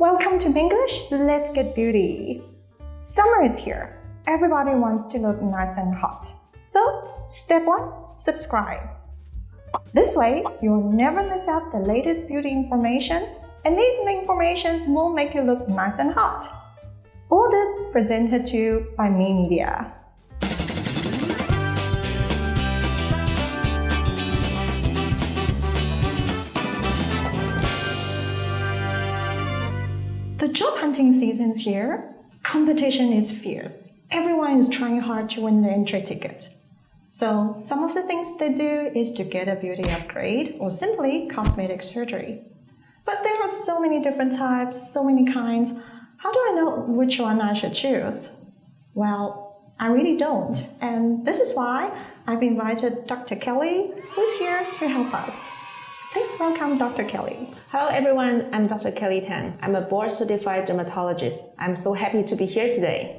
welcome to English. Let's get beauty. Summer is here. Everybody wants to look nice and hot. So, step one, subscribe. This way, you'll never miss out the latest beauty information, and these informations will make you look nice and hot. All this presented to you by Me Media. The job hunting season's here. Competition is fierce. Everyone is trying hard to win the entry ticket. So some of the things they do is to get a beauty upgrade or simply cosmetic surgery. But there are so many different types, so many kinds. How do I know which one I should choose? Well, I really don't. And this is why I've invited Dr. Kelly, who's here to help us. Please welcome Dr. Kelly. Hello everyone, I'm Dr. Kelly Tan. I'm a board certified dermatologist. I'm so happy to be here today.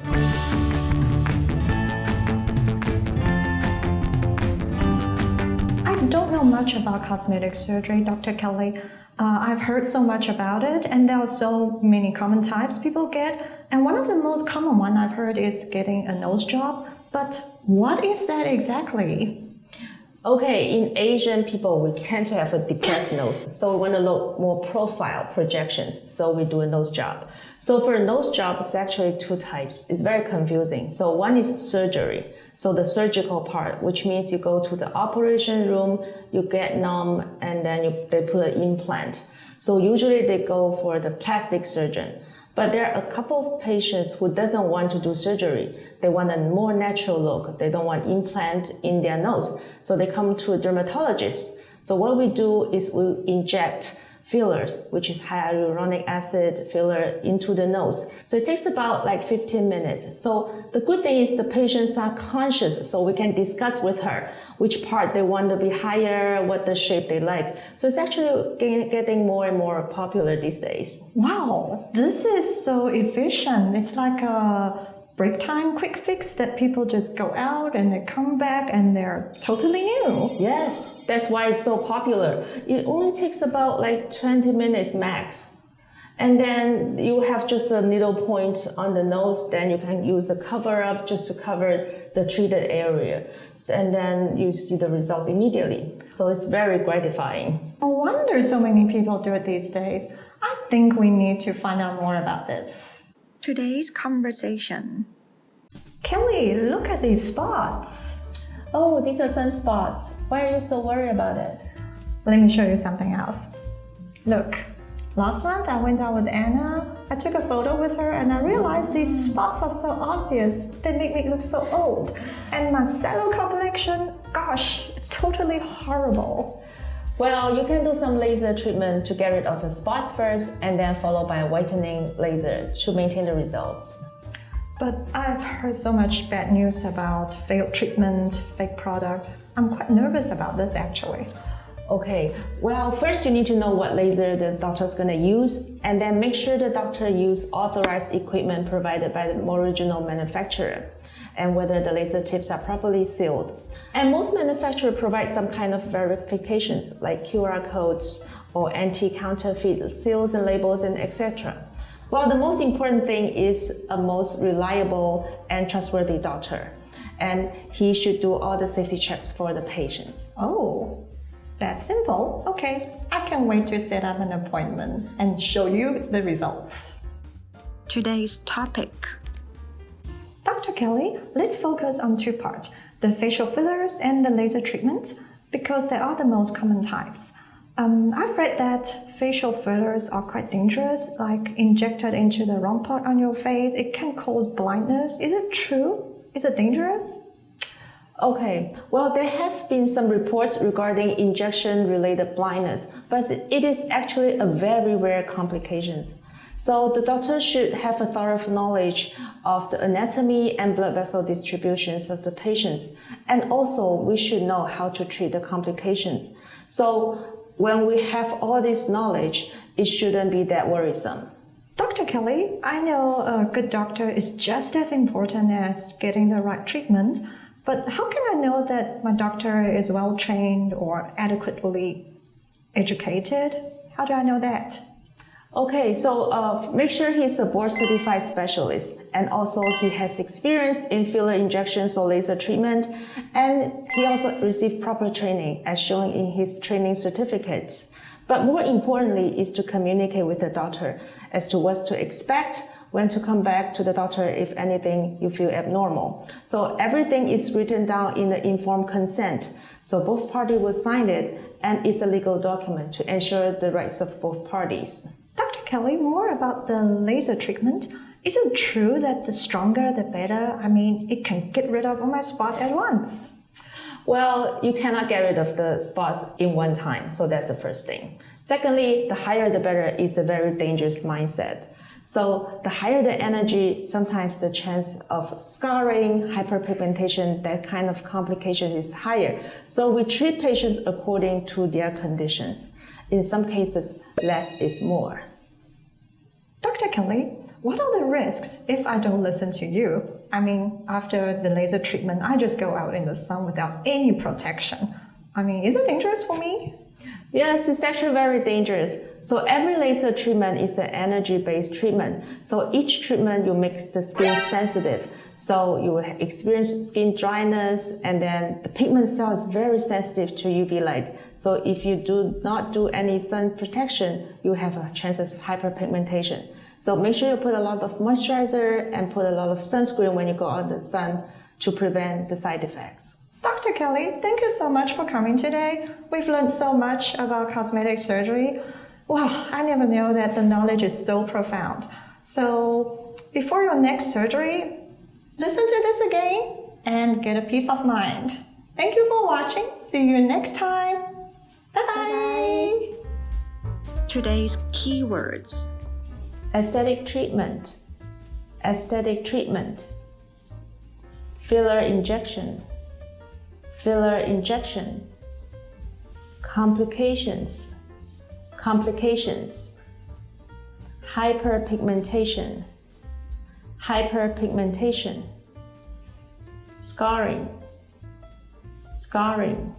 I don't know much about cosmetic surgery, Dr. Kelly. Uh, I've heard so much about it, and there are so many common types people get. And one of the most common one I've heard is getting a nose job. But what is that exactly? Okay, in Asian people, we tend to have a depressed nose. So we want to look more profile projections. So we do a nose job. So for a nose job, it's actually two types. It's very confusing. So one is surgery. So the surgical part, which means you go to the operation room, you get numb, and then you, they put an implant. So usually they go for the plastic surgeon. But there are a couple of patients who doesn't want to do surgery. They want a more natural look. They don't want implant in their nose. So they come to a dermatologist. So what we do is we inject fillers, which is hyaluronic acid filler into the nose. So it takes about like 15 minutes. So the good thing is the patients are conscious, so we can discuss with her which part they want to be higher, what the shape they like. So it's actually getting more and more popular these days. Wow, this is so efficient. It's like a break time quick fix that people just go out and they come back and they're totally new. Yes, that's why it's so popular. It only takes about like 20 minutes max. And then you have just a needle point on the nose, then you can use a cover up just to cover the treated area. And then you see the results immediately. So it's very gratifying. No wonder so many people do it these days. I think we need to find out more about this. Today's conversation. Kelly, look at these spots. Oh, these are sunspots. Why are you so worried about it? Let me show you something else. Look, last month I went out with Anna. I took a photo with her and I realized these spots are so obvious. They make me look so old. And my cellular complexion, gosh, it's totally horrible. Well, you can do some laser treatment to get rid of the spots first and then followed by a whitening laser to maintain the results. But I've heard so much bad news about failed treatment, fake product. I'm quite nervous about this actually. Okay, well, first you need to know what laser the doctor is going to use and then make sure the doctor use authorized equipment provided by the original manufacturer and whether the laser tips are properly sealed. And most manufacturers provide some kind of verifications like QR codes or anti-counterfeit seals and labels and etc. Well, the most important thing is a most reliable and trustworthy doctor. And he should do all the safety checks for the patients. Oh, that's simple. Okay, I can wait to set up an appointment and show you the results. Today's topic. Dr. Kelly, let's focus on two parts the facial fillers and the laser treatments because they are the most common types. Um, I've read that facial fillers are quite dangerous, like injected into the wrong part on your face, it can cause blindness. Is it true? Is it dangerous? Okay, well, there have been some reports regarding injection-related blindness, but it is actually a very rare complications. So the doctor should have a thorough knowledge of the anatomy and blood vessel distributions of the patients. And also we should know how to treat the complications. So when we have all this knowledge, it shouldn't be that worrisome. Dr. Kelly, I know a good doctor is just as important as getting the right treatment, but how can I know that my doctor is well trained or adequately educated? How do I know that? Okay, so uh, make sure he's a board certified specialist and also he has experience in filler injections or laser treatment and he also received proper training as shown in his training certificates. But more importantly is to communicate with the doctor as to what to expect when to come back to the doctor if anything you feel abnormal. So everything is written down in the informed consent. So both parties will sign it and it's a legal document to ensure the rights of both parties. Dr. Kelly, more about the laser treatment. Is it true that the stronger the better? I mean, it can get rid of all my spots at once. Well, you cannot get rid of the spots in one time, so that's the first thing. Secondly, the higher the better is a very dangerous mindset. So the higher the energy, sometimes the chance of scarring, hyperpigmentation, that kind of complication is higher. So we treat patients according to their conditions. In some cases, less is more. Kelly, what are the risks if I don't listen to you? I mean, after the laser treatment, I just go out in the sun without any protection. I mean, is it dangerous for me? Yes, it's actually very dangerous. So every laser treatment is an energy-based treatment. So each treatment you make the skin sensitive. So you will experience skin dryness and then the pigment cell is very sensitive to UV light. So if you do not do any sun protection, you have a chances of hyperpigmentation. So make sure you put a lot of moisturizer and put a lot of sunscreen when you go out in the sun to prevent the side effects. Dr. Kelly, thank you so much for coming today. We've learned so much about cosmetic surgery. Wow, I never knew that the knowledge is so profound. So before your next surgery, listen to this again and get a peace of mind. Thank you for watching. See you next time. Bye-bye. Today's keywords. Aesthetic treatment, aesthetic treatment, filler injection, filler injection, complications, complications, hyperpigmentation, hyperpigmentation, scarring, scarring,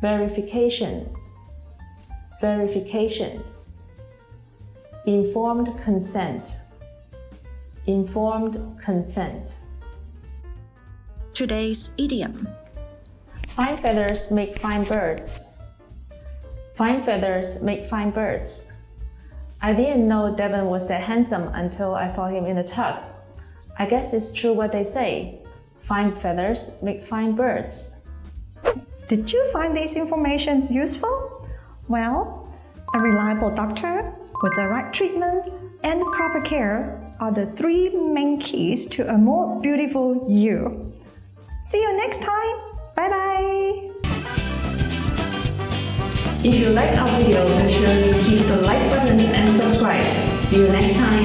verification, verification, informed consent, informed consent. Today's idiom. Fine feathers make fine birds. Fine feathers make fine birds. I didn't know Devon was that handsome until I saw him in the tux. I guess it's true what they say. Fine feathers make fine birds. Did you find these informations useful? Well, a reliable doctor with the right treatment and proper care are the three main keys to a more beautiful you. See you next time. Bye bye. If you like our video, make sure you hit the like button and subscribe. See you next time.